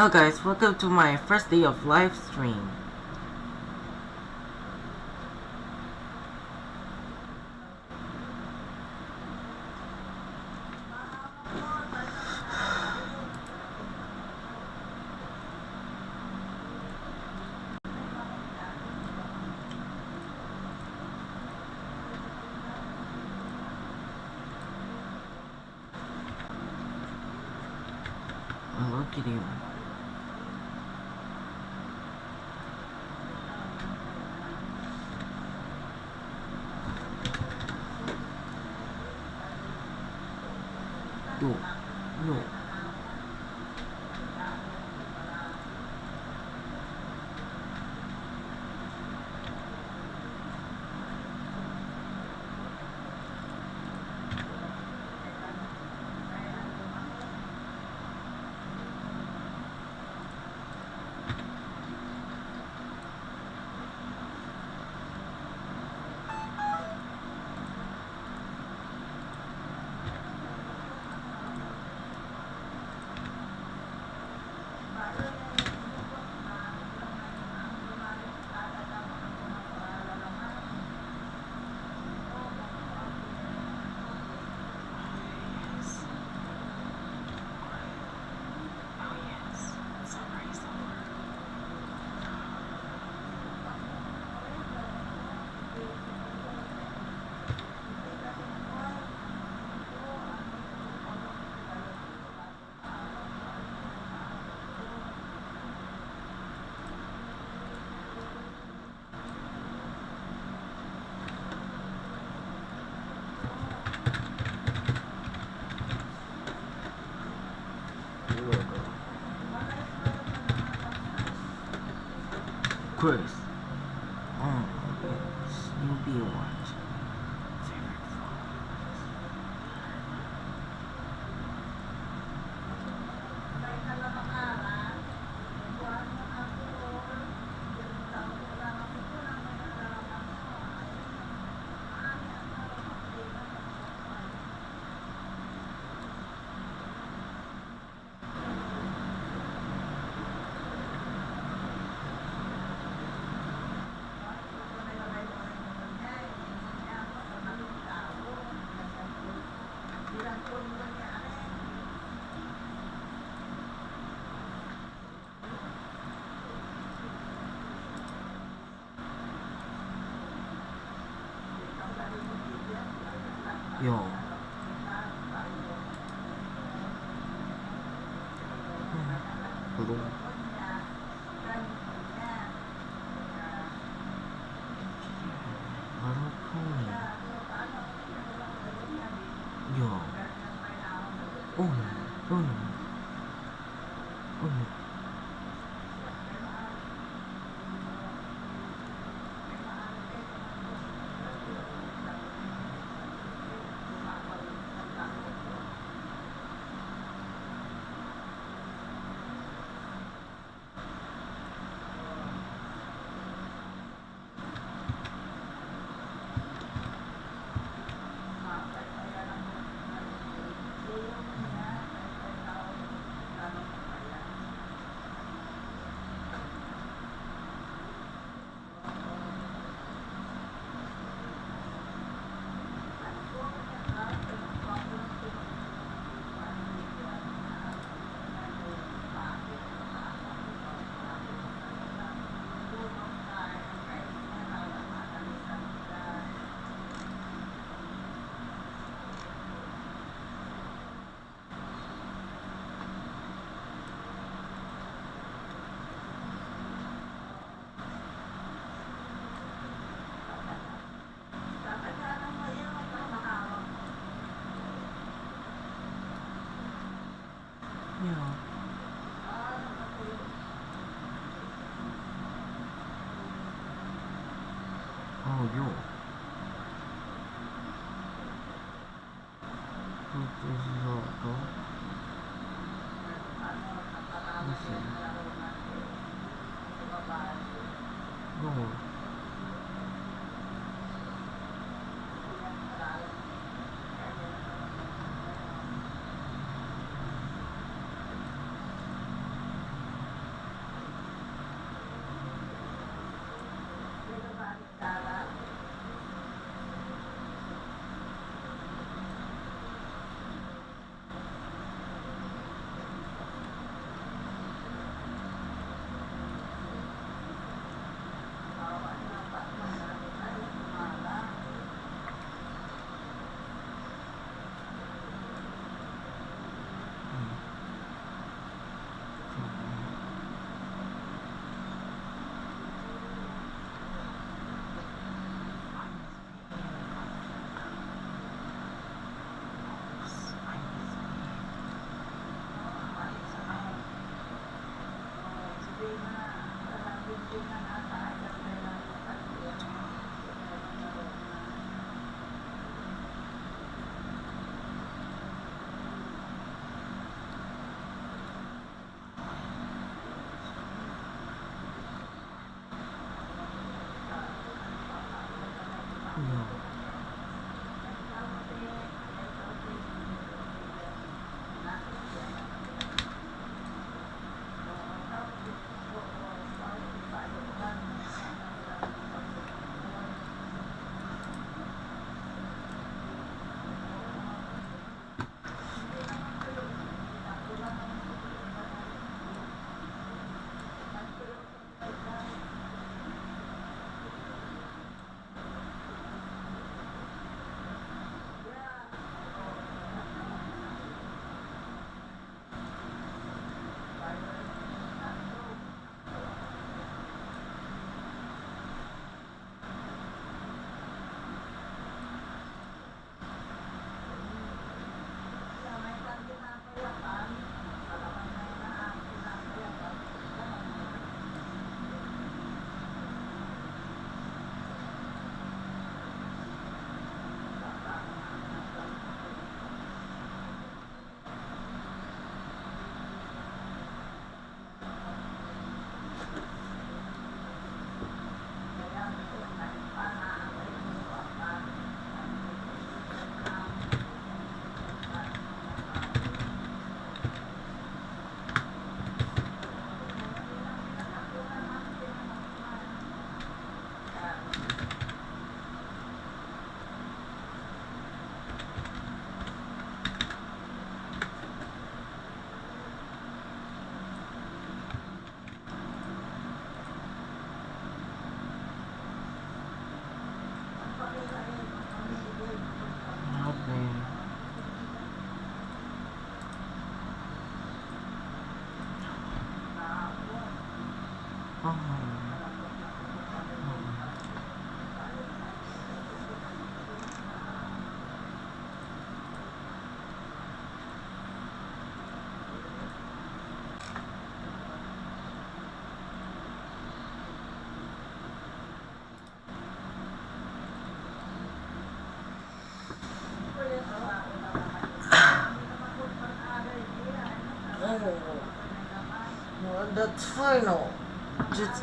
Hello guys, welcome to my first day of live stream. push. 初中 the tunnel. Just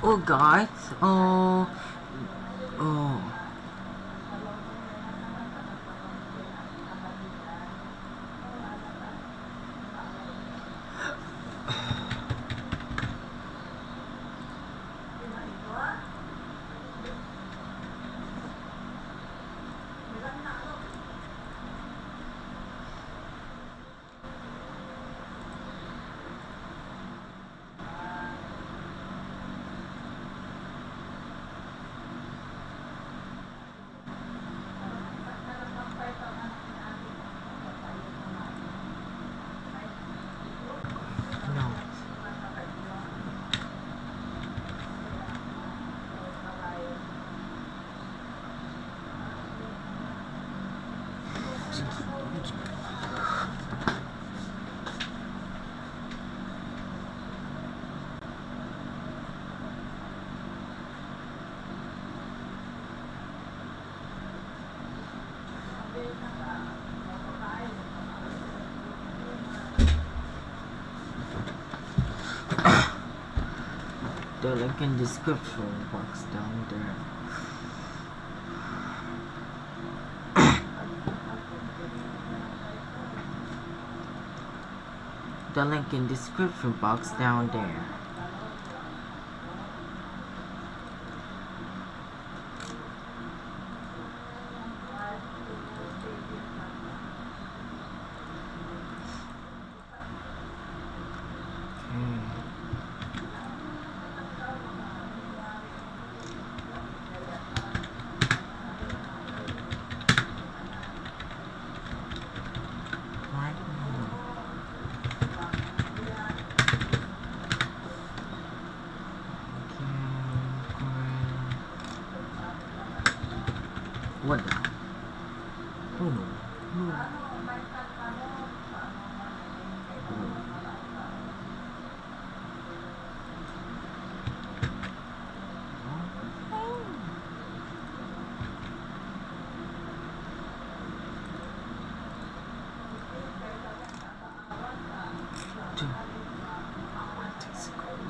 呢？这。Oh, oh, oh. oh guys, oh, oh. No. The link in description box down there. The link in description box down there. Okay. Right now. Okay, great. What the? Oh no. No.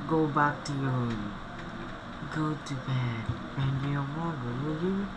Go back to your room. Go to bed. And your mother, will you?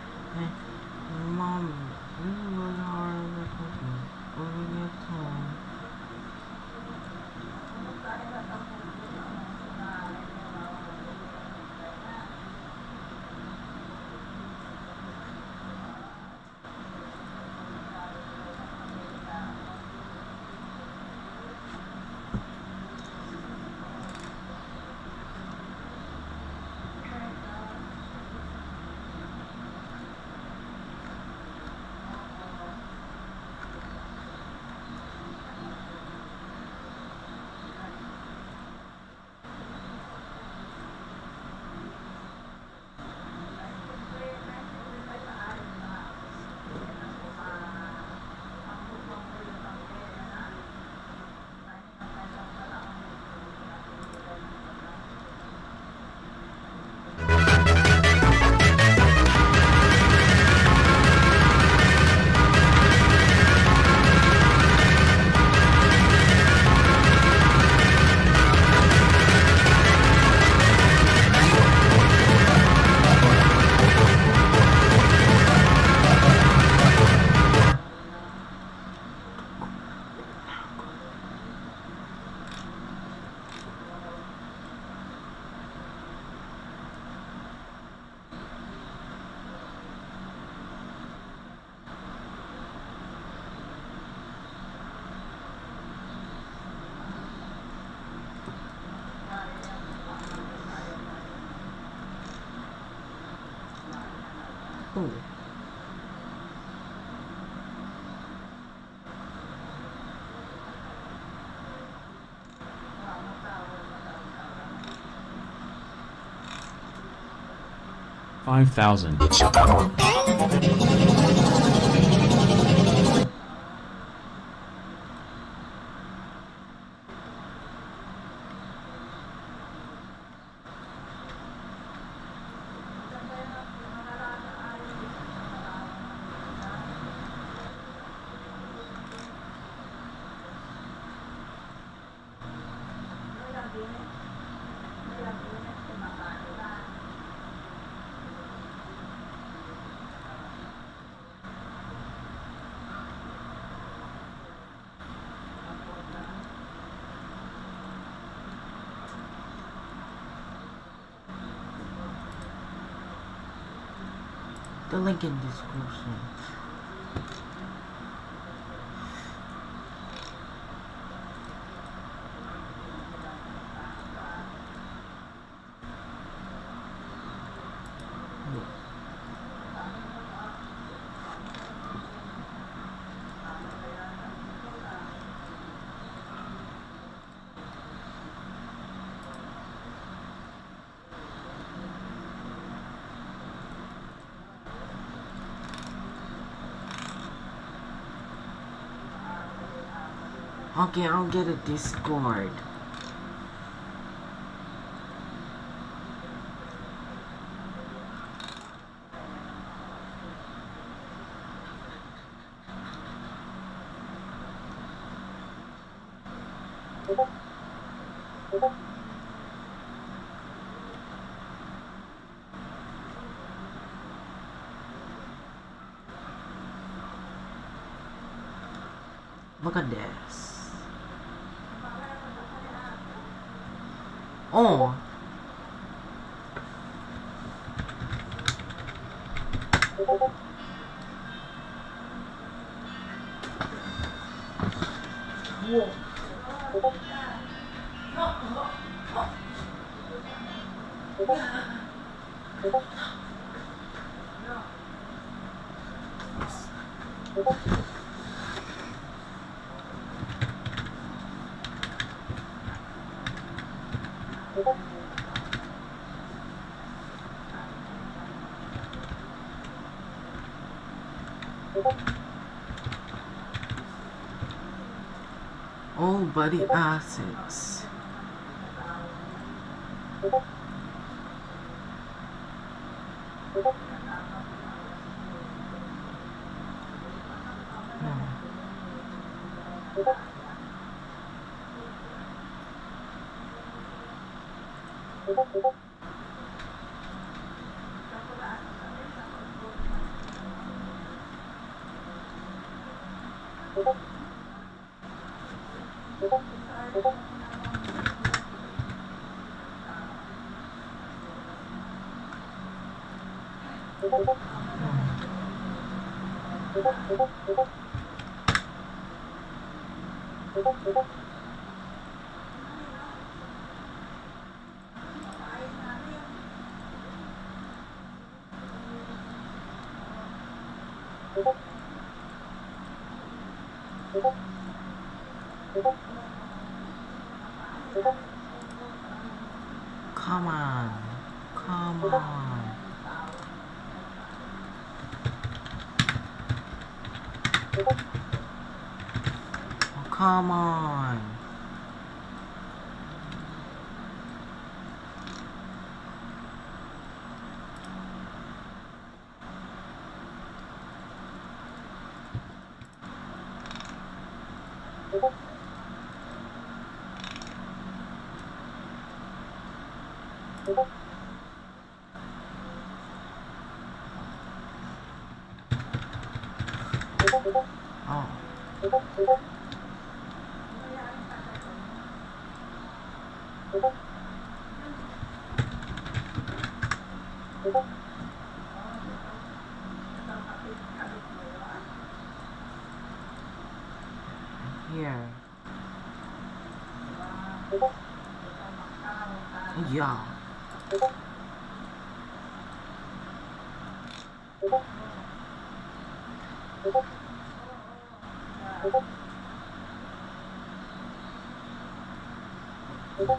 5,000. The link in the description. Okay, I'll get a Discord. Look at this. Buddy assets. Come Oh, come on. 약간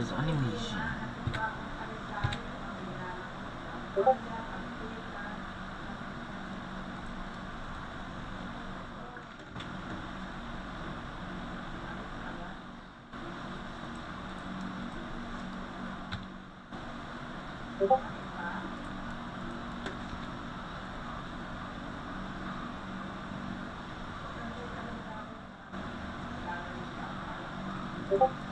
as animation. Thank you.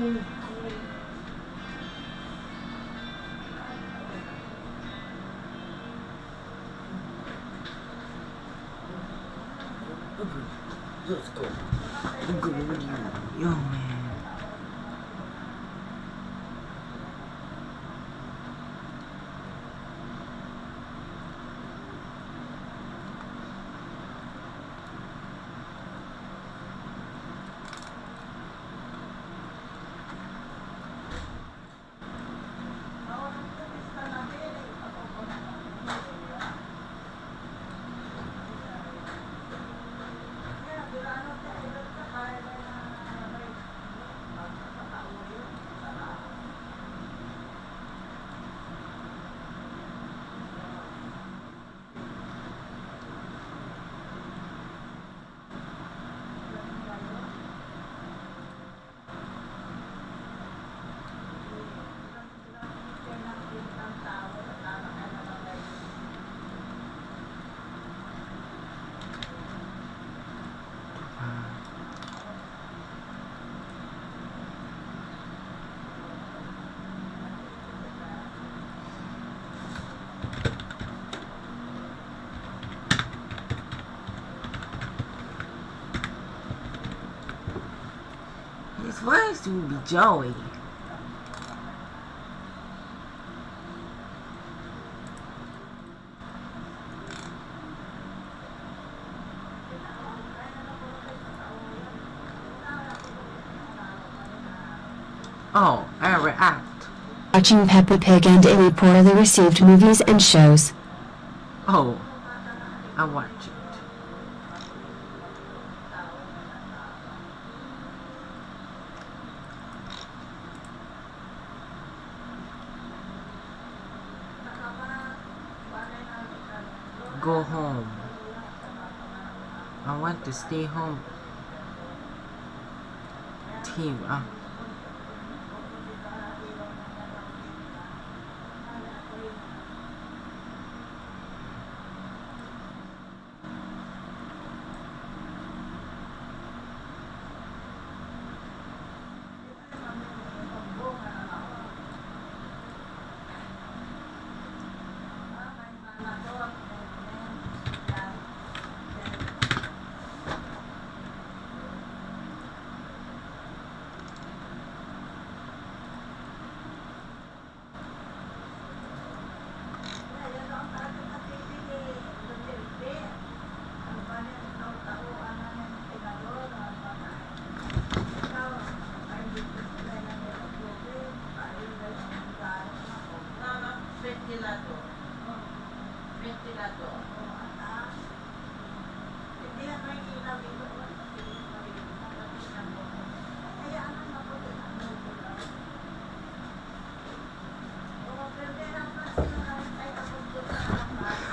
Great. Is it be Joey? Oh, I react. Watching Peppa Pig and any poorly received movies and shows. Oh, I watch it. Go home. I want to stay home. Team, uh,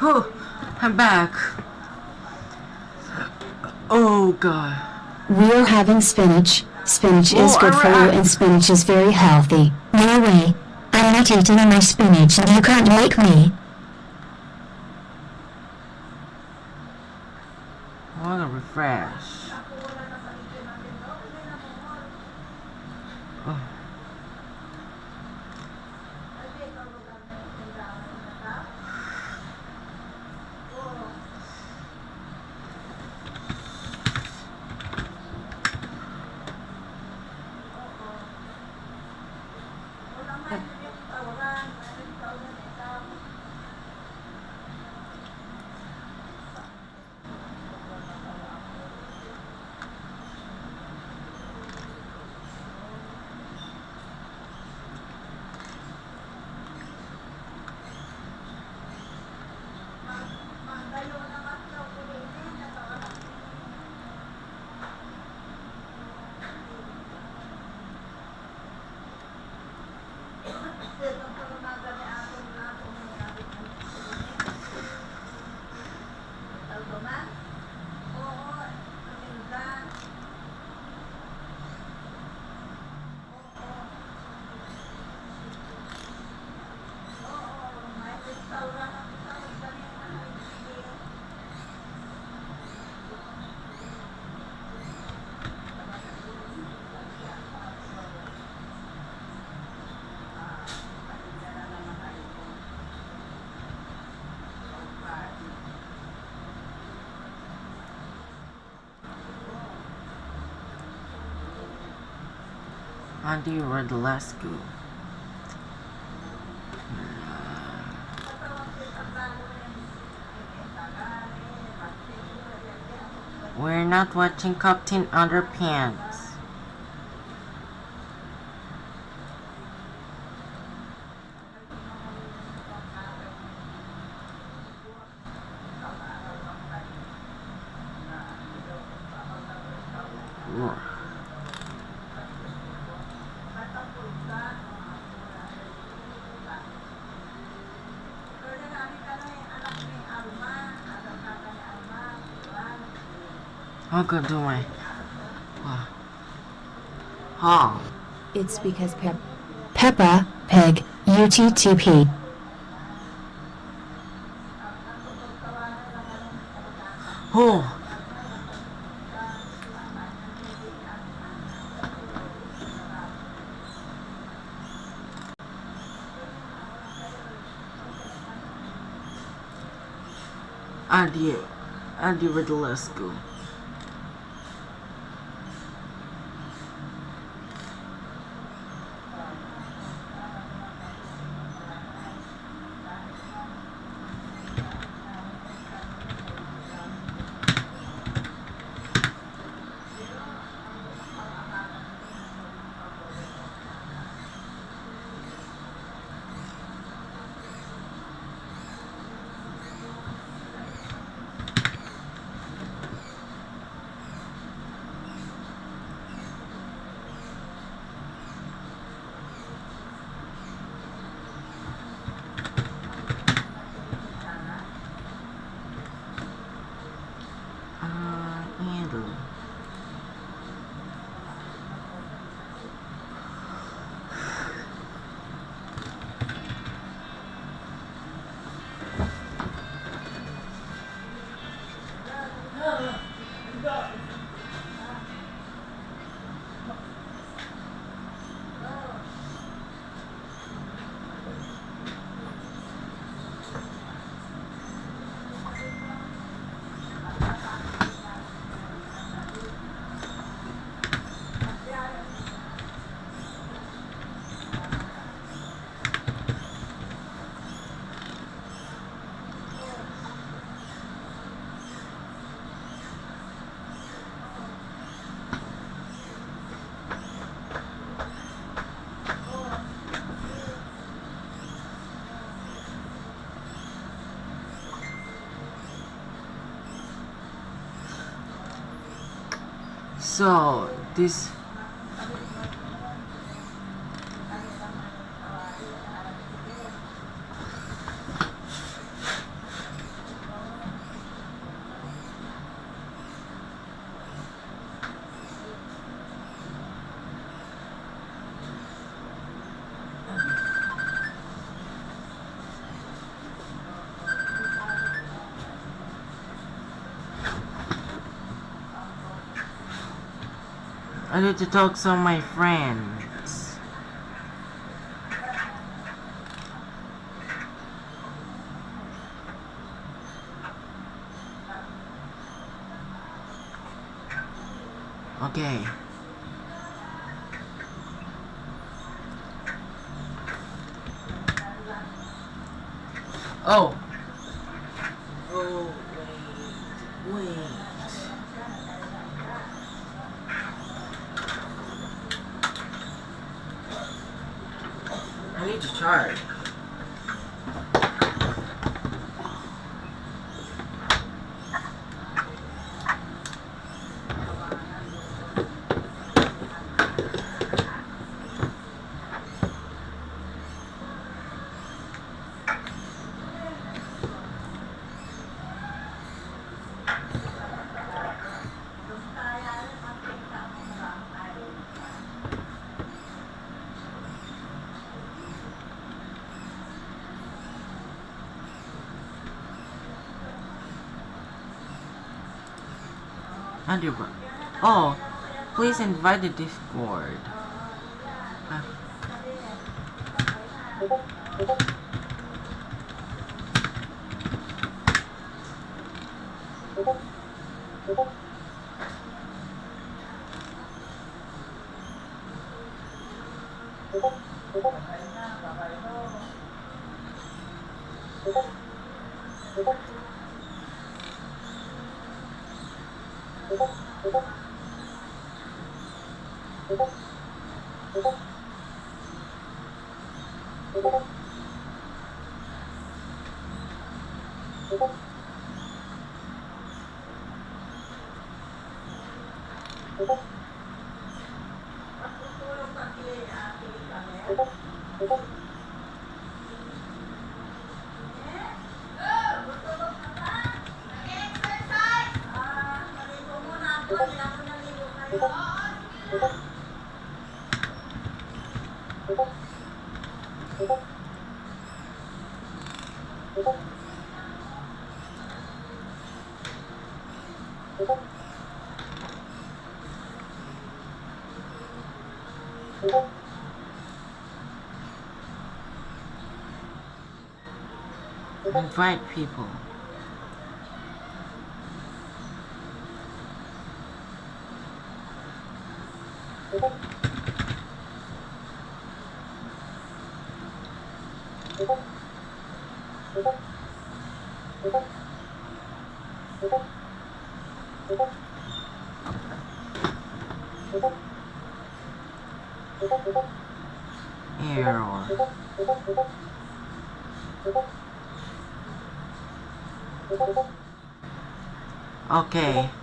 Whew, I'm back. Oh god. We are having spinach. Spinach is Oh, good for you and spinach is very healthy. No way. I'm not eating my spinach and you can't make me. I want to refresh. Andy Radulescu. We're not watching Captain Underpants. I'm gonna do. Uh, oh. It's because Pep Peppa Pig UTTP. Oh. Andy, Andy Radulescu. So this I need to talk to my friends. Okay. Oh. Oh, wait. Wait. I to charge. Andrew, oh, please invite the Discord. Uh, invite people. 嗯。